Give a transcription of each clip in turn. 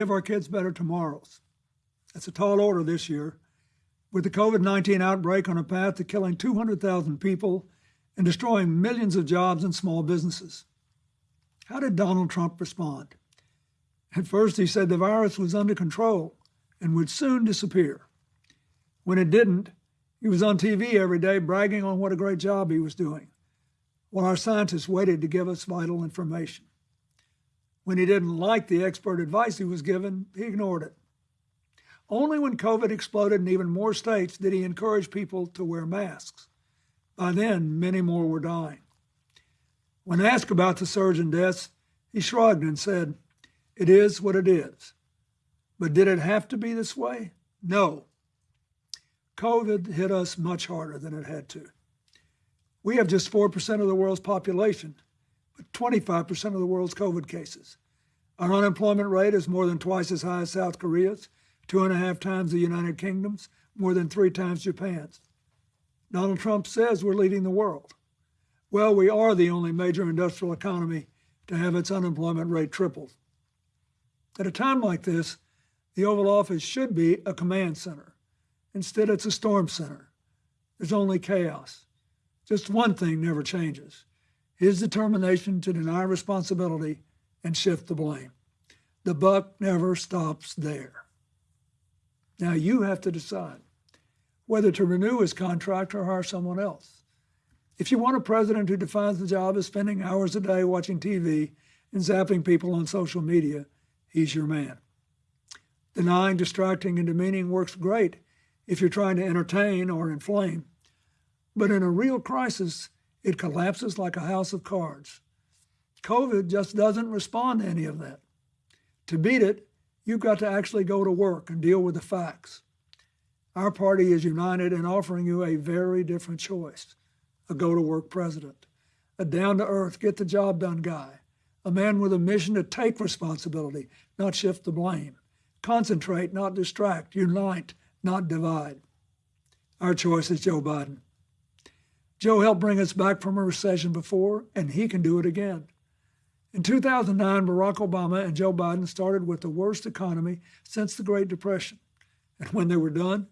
give our kids better tomorrows. That's a tall order this year. With the COVID 19 outbreak on a path to killing 200,000 people and destroying millions of jobs and small businesses. How did Donald Trump respond? At first, he said the virus was under control and would soon disappear. When it didn't, he was on TV every day bragging on what a great job he was doing, while our scientists waited to give us vital information. When he didn't like the expert advice he was given, he ignored it. Only when COVID exploded in even more states did he encourage people to wear masks. By then, many more were dying. When asked about the surge in deaths, he shrugged and said, It is what it is. But did it have to be this way? No. COVID hit us much harder than it had to. We have just 4% of the world's population, 25% of the world's COVID cases. Our unemployment rate is more than twice as high as South Korea's, two and a half times the United Kingdom's, more than three times Japan's. Donald Trump says we're leading the world. Well, we are the only major industrial economy to have its unemployment rate tripled. At a time like this, the Oval Office should be a command center. Instead, it's a storm center. There's only chaos. Just one thing never changes his determination to deny responsibility and shift the blame. The buck never stops there. Now you have to decide whether to renew his contract or hire someone else. If you want a president who defines the job as spending hours a day watching TV and zapping people on social media, he's your man. Denying, distracting, and demeaning works great if you're trying to entertain or inflame. But in a real crisis, it collapses like a house of cards. COVID just doesn't respond to any of that. To beat it, you've got to actually go to work and deal with the facts. Our party is united in offering you a very different choice a go to work president, a down to earth, get the job done guy, a man with a mission to take responsibility, not shift the blame, concentrate, not distract, unite, not divide. Our choice is Joe Biden. Joe helped bring us back from a recession before, and he can do it again. In 2009, Barack Obama and Joe Biden started with the worst economy since the Great Depression. And when they were done,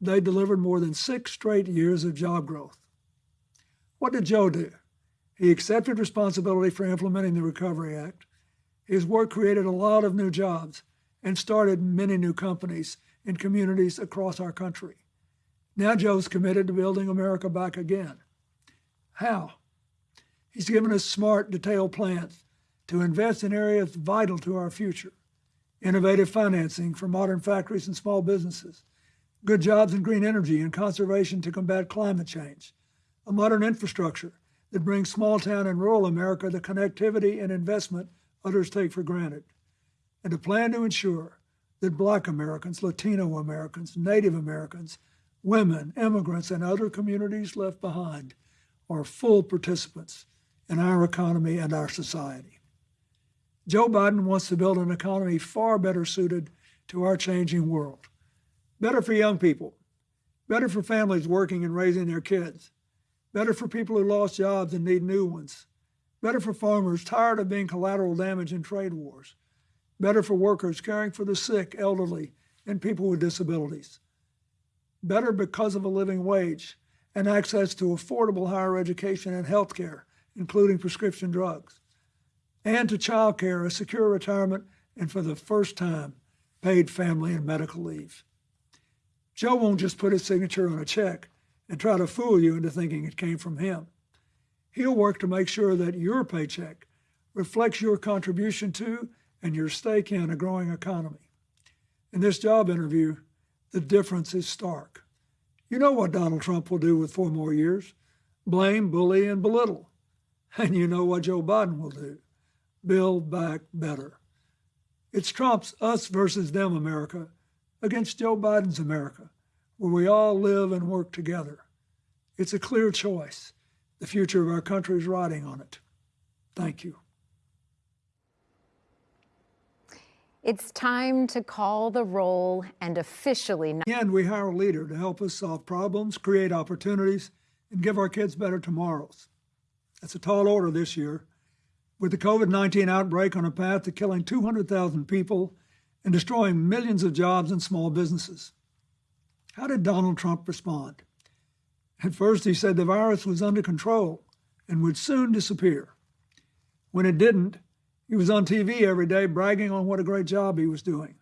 they delivered more than six straight years of job growth. What did Joe do? He accepted responsibility for implementing the Recovery Act. His work created a lot of new jobs and started many new companies in communities across our country. Now Joe's committed to building America back again. How? He's given us smart, detailed plans to invest in areas vital to our future innovative financing for modern factories and small businesses, good jobs in green energy and conservation to combat climate change, a modern infrastructure that brings small town and rural America the connectivity and investment others take for granted, and a plan to ensure that Black Americans, Latino Americans, Native Americans, women, immigrants, and other communities left behind are full participants in our economy and our society. Joe Biden wants to build an economy far better suited to our changing world. Better for young people, better for families working and raising their kids, better for people who lost jobs and need new ones, better for farmers tired of being collateral damage in trade wars, better for workers caring for the sick, elderly, and people with disabilities, better because of a living wage and access to affordable higher education and health care, including prescription drugs and to child care, a secure retirement, and for the first time, paid family and medical leave. Joe won't just put his signature on a check and try to fool you into thinking it came from him. He'll work to make sure that your paycheck reflects your contribution to and your stake in a growing economy. In this job interview, the difference is stark. You know what Donald Trump will do with four more years blame, bully, and belittle. And you know what Joe Biden will do build back better. It's Trump's us versus them America against Joe Biden's America, where we all live and work together. It's a clear choice. The future of our country is riding on it. Thank you. It's time to call the roll and officially. And we hire a leader to help us solve problems, create opportunities, and give our kids better tomorrows. That's a tall order this year, with the COVID 19 outbreak on a path to killing 200,000 people and destroying millions of jobs and small businesses. How did Donald Trump respond? At first, he said the virus was under control and would soon disappear. When it didn't, he was on TV every day bragging on what a great job he was doing,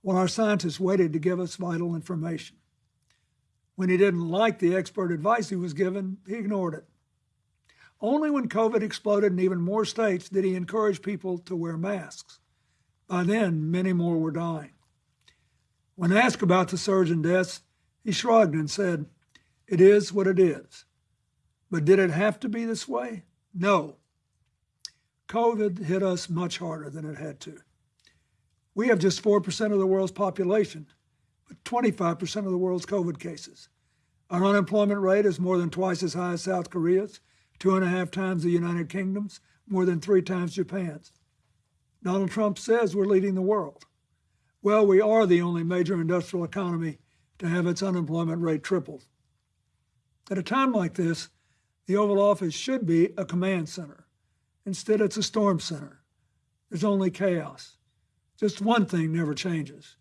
while our scientists waited to give us vital information. When he didn't like the expert advice he was given, he ignored it. Only when COVID exploded in even more states did he encourage people to wear masks. By then, many more were dying. When asked about the surge in deaths, he shrugged and said, It is what it is. But did it have to be this way? No. COVID hit us much harder than it had to. We have just 4% of the world's population, but 25% of the world's COVID cases. Our unemployment rate is more than twice as high as South Korea's, two and a half times the United Kingdom's, more than three times Japan's. Donald Trump says we're leading the world. Well, we are the only major industrial economy to have its unemployment rate tripled. At a time like this, the Oval Office should be a command center. Instead, it's a storm center. There's only chaos. Just one thing never changes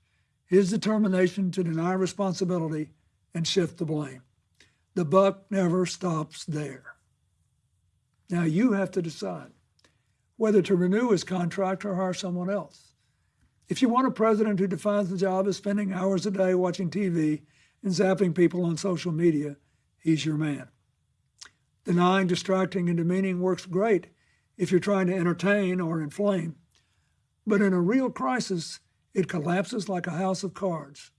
his determination to deny responsibility and shift the blame. The buck never stops there. Now you have to decide whether to renew his contract or hire someone else. If you want a president who defines the job as spending hours a day watching TV and zapping people on social media, he's your man. Denying, distracting, and demeaning works great if you're trying to entertain or inflame. But in a real crisis, it collapses like a house of cards.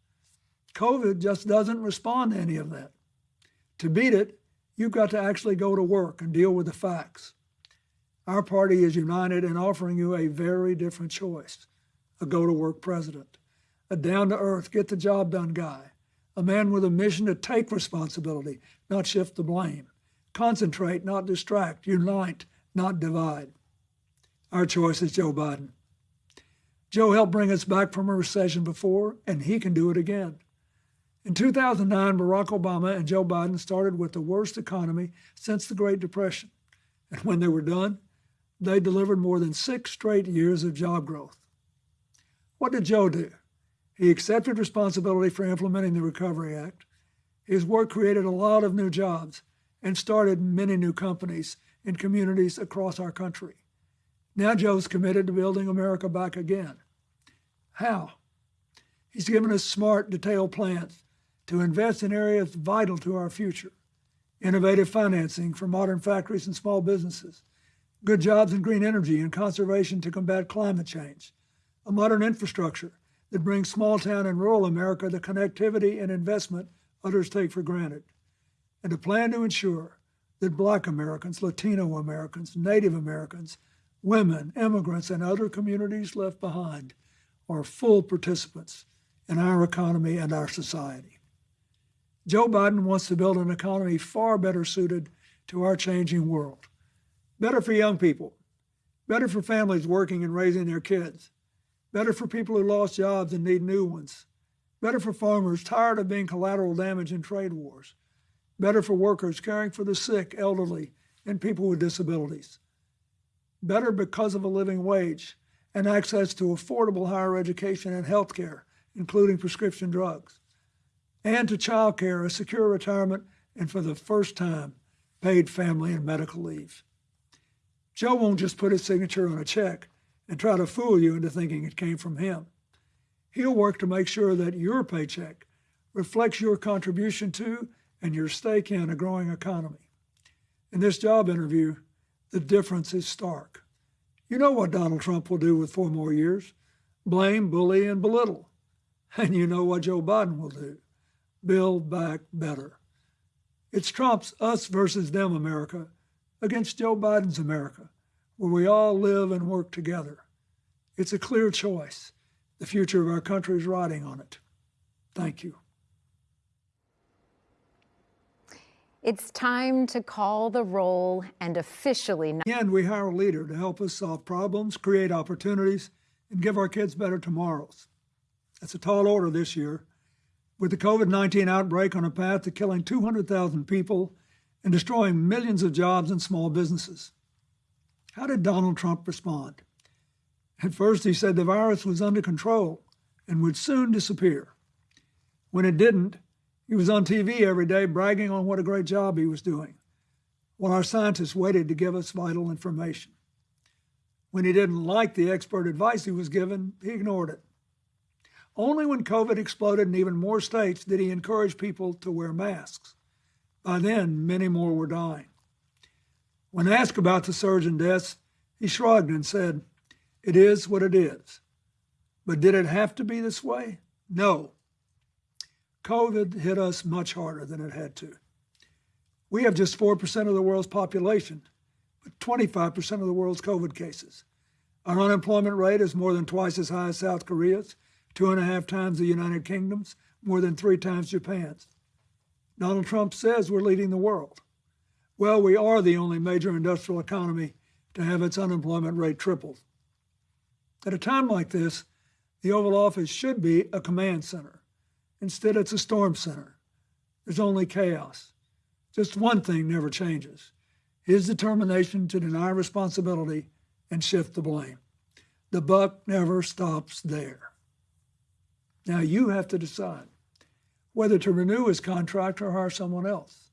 COVID just doesn't respond to any of that. To beat it, you've got to actually go to work and deal with the facts. Our party is united in offering you a very different choice a go to work president, a down to earth, get the job done guy, a man with a mission to take responsibility, not shift the blame, concentrate, not distract, unite, not divide. Our choice is Joe Biden. Joe helped bring us back from a recession before, and he can do it again. In 2009, Barack Obama and Joe Biden started with the worst economy since the Great Depression. And when they were done, they delivered more than six straight years of job growth. What did Joe do? He accepted responsibility for implementing the Recovery Act. His work created a lot of new jobs and started many new companies in communities across our country. Now Joe's committed to building America back again. How? He's given us smart, detailed plans to invest in areas vital to our future innovative financing for modern factories and small businesses, good jobs in green energy and conservation to combat climate change, a modern infrastructure that brings small town and rural America the connectivity and investment others take for granted, and a plan to ensure that Black Americans, Latino Americans, Native Americans, women, immigrants, and other communities left behind are full participants in our economy and our society. Joe Biden wants to build an economy far better suited to our changing world. Better for young people, better for families working and raising their kids, better for people who lost jobs and need new ones, better for farmers tired of being collateral damage in trade wars, better for workers caring for the sick, elderly, and people with disabilities, better because of a living wage and access to affordable higher education and health care, including prescription drugs, and to child care, a secure retirement, and for the first time, paid family and medical leave. Joe won't just put his signature on a check and try to fool you into thinking it came from him. He'll work to make sure that your paycheck reflects your contribution to and your stake in a growing economy. In this job interview, the difference is stark. You know what Donald Trump will do with four more years blame, bully, and belittle. And you know what Joe Biden will do build back better. It's Trump's us versus them America against Joe Biden's America, where we all live and work together. It's a clear choice. The future of our country is riding on it. Thank you. It's time to call the roll and officially. And we hire a leader to help us solve problems, create opportunities, and give our kids better tomorrows. That's a tall order this year. With the COVID 19 outbreak on a path to killing 200,000 people and destroying millions of jobs and small businesses. How did Donald Trump respond? At first, he said the virus was under control and would soon disappear. When it didn't, he was on TV every day bragging on what a great job he was doing, while our scientists waited to give us vital information. When he didn't like the expert advice he was given, he ignored it. Only when COVID exploded in even more states did he encourage people to wear masks. By then, many more were dying. When asked about the surge in deaths, he shrugged and said, It is what it is. But did it have to be this way? No. COVID hit us much harder than it had to. We have just 4% of the world's population, but 25% of the world's COVID cases. Our unemployment rate is more than twice as high as South Korea's, two and a half times the United Kingdom's, more than three times Japan's. Donald Trump says we're leading the world. Well, we are the only major industrial economy to have its unemployment rate tripled. At a time like this, the Oval Office should be a command center. Instead, it's a storm center. There's only chaos. Just one thing never changes his determination to deny responsibility and shift the blame. The buck never stops there. Now you have to decide whether to renew his contract or hire someone else.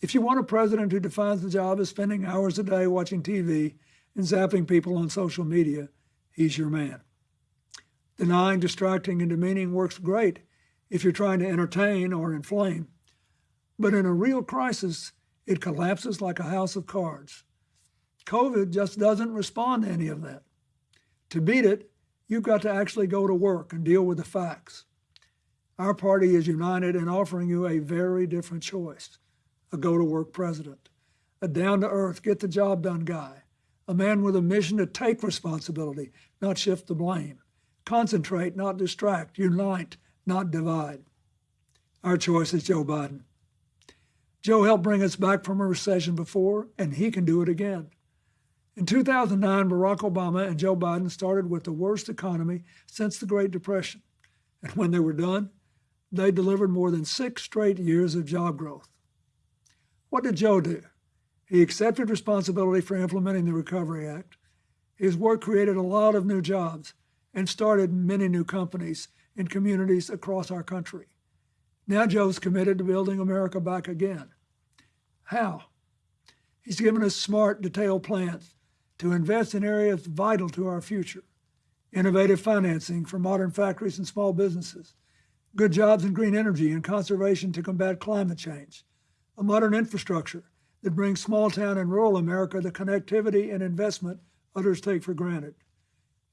If you want a president who defines the job as spending hours a day watching TV and zapping people on social media, he's your man. Denying, distracting, and demeaning works great if you're trying to entertain or inflame. But in a real crisis, it collapses like a house of cards. COVID just doesn't respond to any of that. To beat it, you've got to actually go to work and deal with the facts. Our party is united in offering you a very different choice a go to work president, a down to earth, get the job done guy, a man with a mission to take responsibility, not shift the blame, concentrate, not distract, unite, not divide. Our choice is Joe Biden. Joe helped bring us back from a recession before, and he can do it again. In 2009, Barack Obama and Joe Biden started with the worst economy since the Great Depression. And when they were done, they delivered more than six straight years of job growth. What did Joe do? He accepted responsibility for implementing the Recovery Act. His work created a lot of new jobs and started many new companies in communities across our country. Now Joe's committed to building America back again. How? He's given us smart, detailed plans to invest in areas vital to our future innovative financing for modern factories and small businesses, good jobs in green energy and conservation to combat climate change, a modern infrastructure that brings small town and rural America the connectivity and investment others take for granted,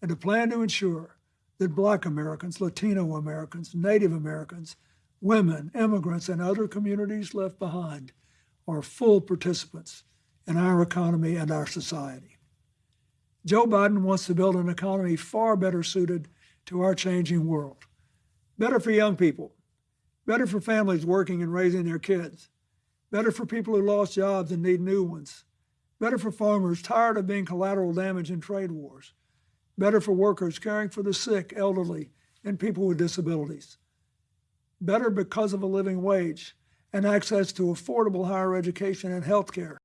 and a plan to ensure that Black Americans, Latino Americans, Native Americans, women, immigrants, and other communities left behind are full participants in our economy and our society. Joe Biden wants to build an economy far better suited to our changing world. Better for young people, better for families working and raising their kids, better for people who lost jobs and need new ones, better for farmers tired of being collateral damage in trade wars, better for workers caring for the sick, elderly, and people with disabilities, better because of a living wage and access to affordable higher education and health care.